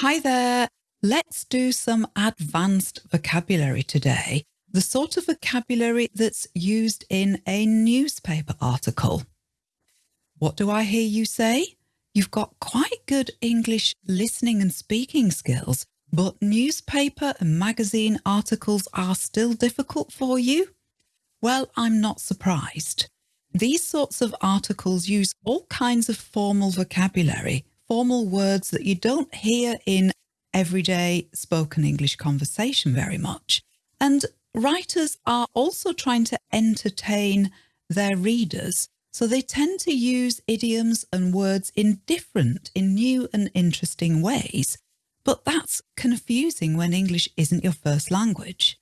Hi there. Let's do some advanced vocabulary today, the sort of vocabulary that's used in a newspaper article. What do I hear you say? You've got quite good English listening and speaking skills, but newspaper and magazine articles are still difficult for you? Well, I'm not surprised. These sorts of articles use all kinds of formal vocabulary formal words that you don't hear in everyday spoken English conversation very much. And writers are also trying to entertain their readers. So they tend to use idioms and words in different, in new and interesting ways. But that's confusing when English isn't your first language.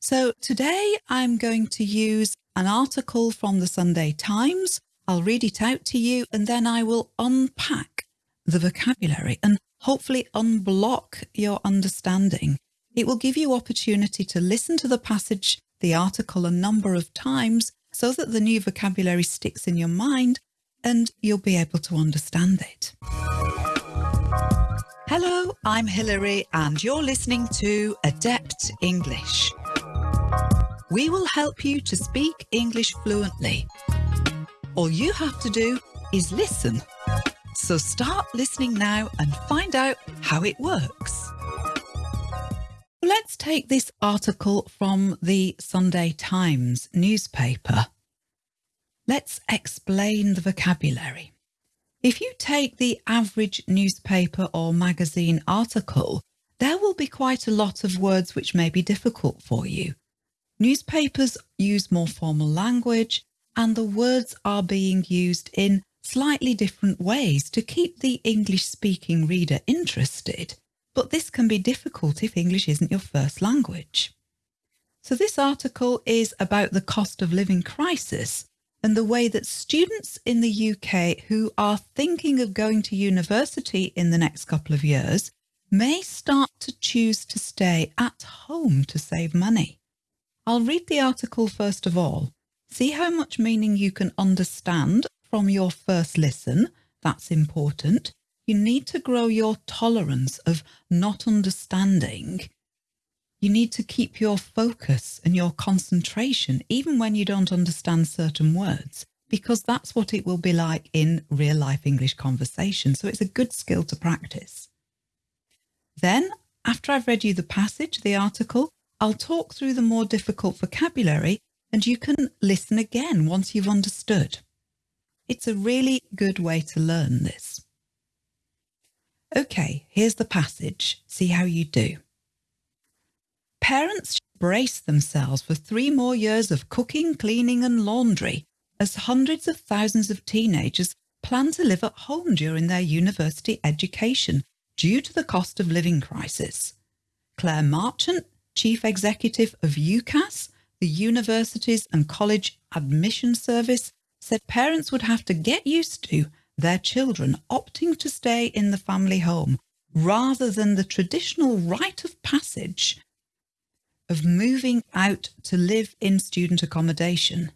So today I'm going to use an article from the Sunday Times. I'll read it out to you and then I will unpack the vocabulary and hopefully unblock your understanding. It will give you opportunity to listen to the passage, the article a number of times so that the new vocabulary sticks in your mind and you'll be able to understand it. Hello, I'm Hilary and you're listening to Adept English. We will help you to speak English fluently. All you have to do is listen so start listening now and find out how it works. Let's take this article from the Sunday Times newspaper. Let's explain the vocabulary. If you take the average newspaper or magazine article, there will be quite a lot of words which may be difficult for you. Newspapers use more formal language and the words are being used in slightly different ways to keep the English speaking reader interested, but this can be difficult if English isn't your first language. So this article is about the cost of living crisis and the way that students in the UK who are thinking of going to university in the next couple of years may start to choose to stay at home to save money. I'll read the article first of all. See how much meaning you can understand from your first listen, that's important. You need to grow your tolerance of not understanding. You need to keep your focus and your concentration, even when you don't understand certain words, because that's what it will be like in real life English conversation. So it's a good skill to practice. Then, after I've read you the passage, the article, I'll talk through the more difficult vocabulary and you can listen again once you've understood. It's a really good way to learn this. Okay, here's the passage. See how you do. Parents brace themselves for three more years of cooking, cleaning and laundry as hundreds of thousands of teenagers plan to live at home during their university education due to the cost of living crisis. Claire Marchant, Chief Executive of UCAS, the Universities and College Admission Service, said parents would have to get used to their children opting to stay in the family home rather than the traditional rite of passage of moving out to live in student accommodation.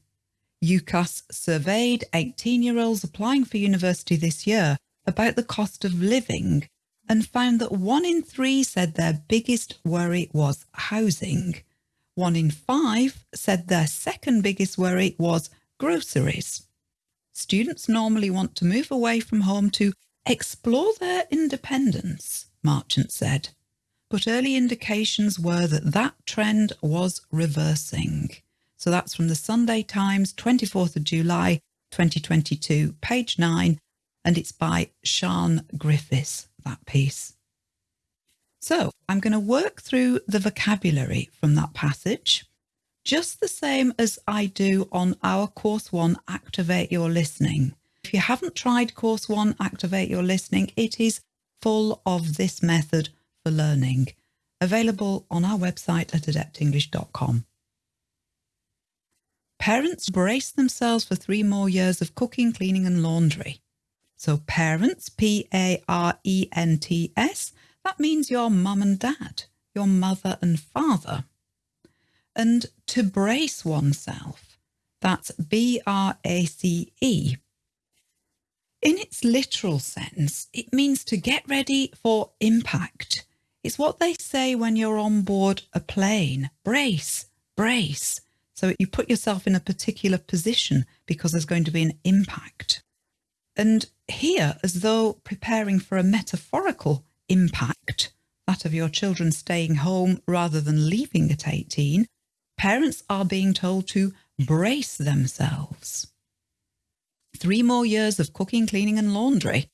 UCAS surveyed 18-year-olds applying for university this year about the cost of living and found that one in three said their biggest worry was housing. One in five said their second biggest worry was groceries. Students normally want to move away from home to explore their independence, Marchant said. But early indications were that that trend was reversing. So that's from the Sunday Times, 24th of July, 2022, page 9, and it's by Sian Griffiths, that piece. So I'm going to work through the vocabulary from that passage just the same as I do on our course one, Activate Your Listening. If you haven't tried course one, Activate Your Listening, it is full of this method for learning, available on our website at adeptenglish.com. Parents brace themselves for three more years of cooking, cleaning and laundry. So parents, P-A-R-E-N-T-S, that means your mum and dad, your mother and father and to brace oneself. That's B-R-A-C-E. In its literal sense, it means to get ready for impact. It's what they say when you're on board a plane. Brace, brace. So you put yourself in a particular position because there's going to be an impact. And here, as though preparing for a metaphorical impact, that of your children staying home rather than leaving at 18, parents are being told to brace themselves. Three more years of cooking, cleaning and laundry.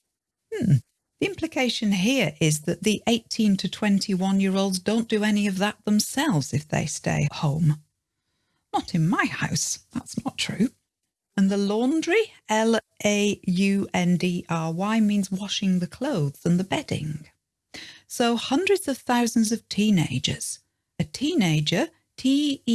Hmm. The implication here is that the 18 to 21 year olds don't do any of that themselves if they stay home. Not in my house, that's not true. And the laundry, L-A-U-N-D-R-Y, means washing the clothes and the bedding. So hundreds of thousands of teenagers. A teenager, T-E-E-N-A-G-E-R,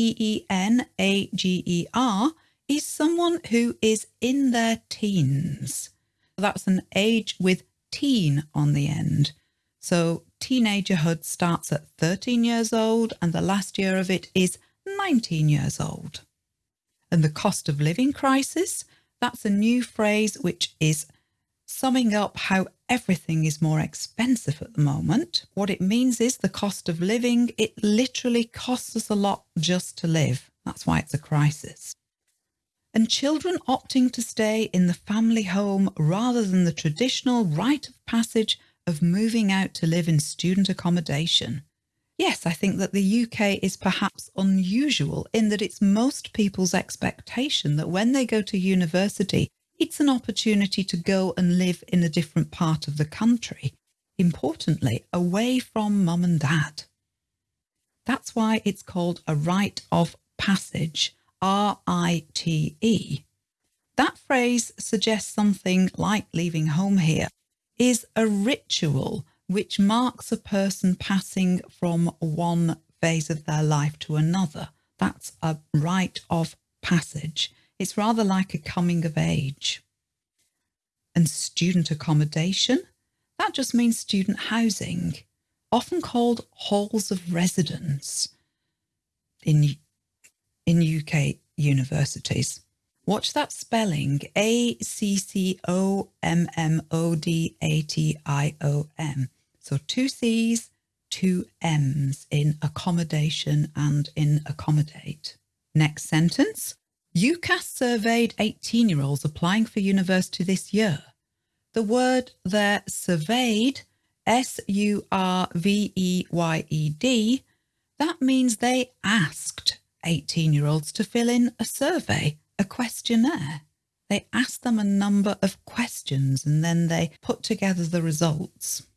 is someone who is in their teens. That's an age with teen on the end. So teenagerhood starts at 13 years old and the last year of it is 19 years old. And the cost of living crisis, that's a new phrase which is summing up how everything is more expensive at the moment. What it means is the cost of living, it literally costs us a lot just to live. That's why it's a crisis and children opting to stay in the family home rather than the traditional rite of passage of moving out to live in student accommodation. Yes, I think that the UK is perhaps unusual in that it's most people's expectation that when they go to university, it's an opportunity to go and live in a different part of the country, importantly, away from mum and dad. That's why it's called a rite of passage R-I-T-E. That phrase suggests something like leaving home here is a ritual which marks a person passing from one phase of their life to another. That's a rite of passage. It's rather like a coming of age. And student accommodation, that just means student housing, often called halls of residence. In in UK universities. Watch that spelling, A-C-C-O-M-M-O-D-A-T-I-O-M. So two C's, two M's in accommodation and in accommodate. Next sentence. UCAS surveyed 18 year olds applying for university this year. The word there surveyed, S-U-R-V-E-Y-E-D, that means they asked 18 year olds to fill in a survey, a questionnaire. They asked them a number of questions and then they put together the results.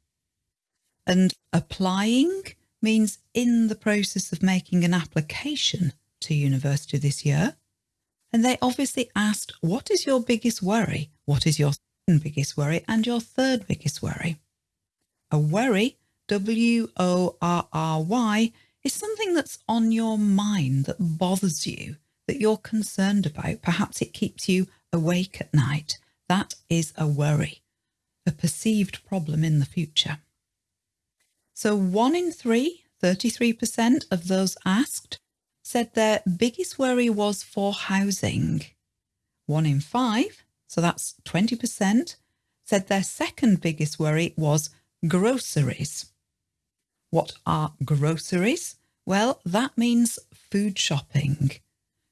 And applying means in the process of making an application to university this year. And they obviously asked, what is your biggest worry? What is your second biggest worry and your third biggest worry? A worry, W-O-R-R-Y, is something that's on your mind that bothers you, that you're concerned about. Perhaps it keeps you awake at night. That is a worry, a perceived problem in the future. So one in three, 33% of those asked, said their biggest worry was for housing. One in five, so that's 20%, said their second biggest worry was groceries. What are groceries? Well, that means food shopping.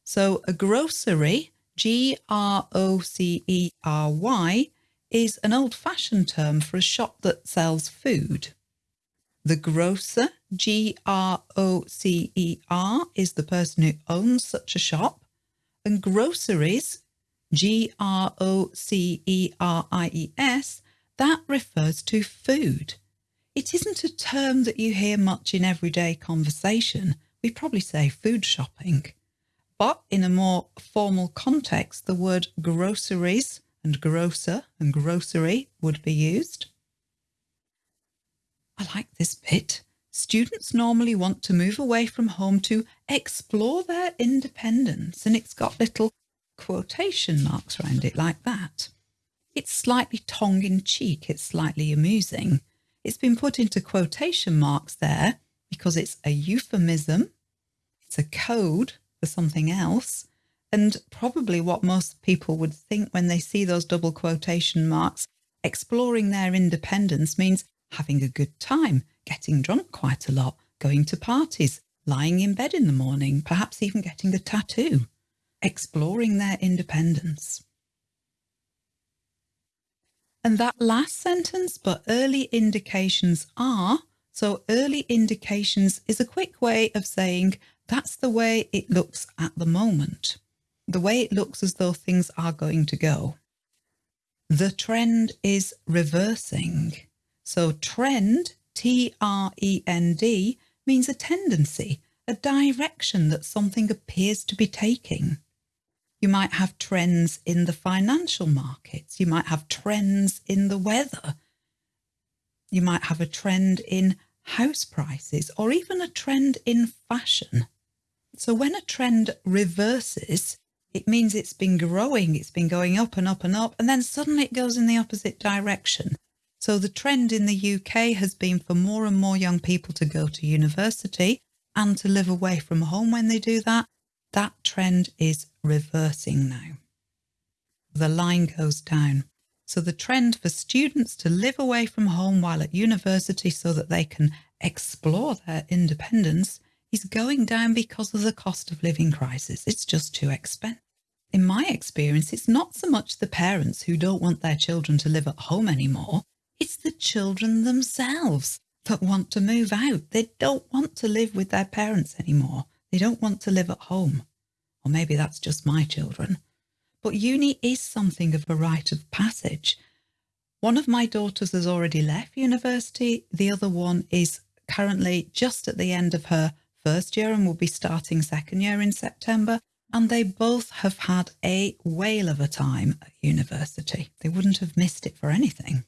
So a grocery, G-R-O-C-E-R-Y, is an old-fashioned term for a shop that sells food. The grocer, G-R-O-C-E-R, is the person who owns such a shop. And groceries, G-R-O-C-E-R-I-E-S, that refers to food. It isn't a term that you hear much in everyday conversation. We probably say food shopping. But in a more formal context, the word groceries and grocer and grocery would be used. I like this bit. Students normally want to move away from home to explore their independence and it's got little quotation marks around it like that. It's slightly tongue-in-cheek, it's slightly amusing. It's been put into quotation marks there because it's a euphemism, it's a code for something else, And probably what most people would think when they see those double quotation marks, exploring their independence means having a good time, getting drunk quite a lot, going to parties, lying in bed in the morning, perhaps even getting a tattoo, exploring their independence. And that last sentence, but early indications are, so early indications is a quick way of saying that's the way it looks at the moment, the way it looks as though things are going to go. The trend is reversing. So trend, T-R-E-N-D, means a tendency, a direction that something appears to be taking. You might have trends in the financial markets. You might have trends in the weather. You might have a trend in house prices or even a trend in fashion. So when a trend reverses, it means it's been growing, it's been going up and up and up, and then suddenly it goes in the opposite direction. So the trend in the UK has been for more and more young people to go to university and to live away from home when they do that. That trend is reversing now. The line goes down. So the trend for students to live away from home while at university so that they can explore their independence is going down because of the cost of living crisis. It's just too expensive. In my experience, it's not so much the parents who don't want their children to live at home anymore. It's the children themselves that want to move out. They don't want to live with their parents anymore. They don't want to live at home. Or maybe that's just my children. But uni is something of a rite of passage. One of my daughters has already left university. The other one is currently just at the end of her first year and will be starting second year in September. And they both have had a whale of a time at university. They wouldn't have missed it for anything.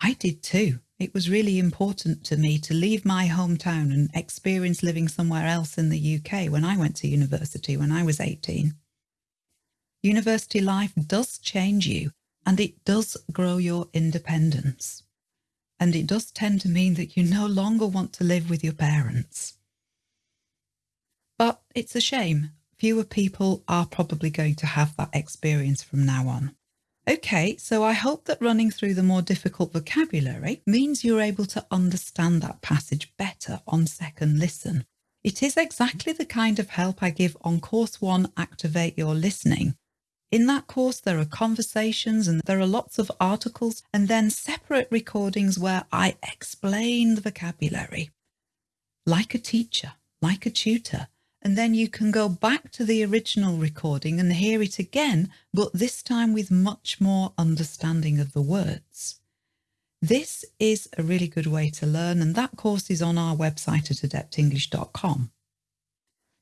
I did too. It was really important to me to leave my hometown and experience living somewhere else in the UK when I went to university when I was 18. University life does change you and it does grow your independence. And it does tend to mean that you no longer want to live with your parents. But it's a shame. Fewer people are probably going to have that experience from now on. Okay, so I hope that running through the more difficult vocabulary means you're able to understand that passage better on second listen. It is exactly the kind of help I give on course one, Activate Your Listening. In that course, there are conversations and there are lots of articles and then separate recordings where I explain the vocabulary. Like a teacher, like a tutor, and then you can go back to the original recording and hear it again, but this time with much more understanding of the words. This is a really good way to learn and that course is on our website at adeptenglish.com.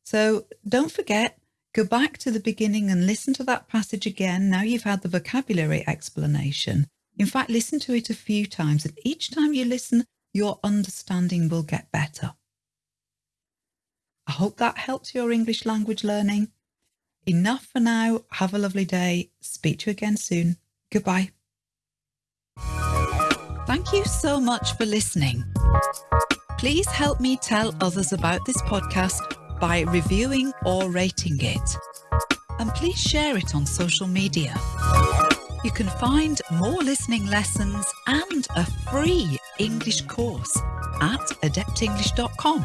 So don't forget, go back to the beginning and listen to that passage again. Now you've had the vocabulary explanation. In fact, listen to it a few times and each time you listen, your understanding will get better. I hope that helps your English language learning. Enough for now. Have a lovely day. Speak to you again soon. Goodbye. Thank you so much for listening. Please help me tell others about this podcast by reviewing or rating it. And please share it on social media. You can find more listening lessons and a free English course at adeptenglish.com.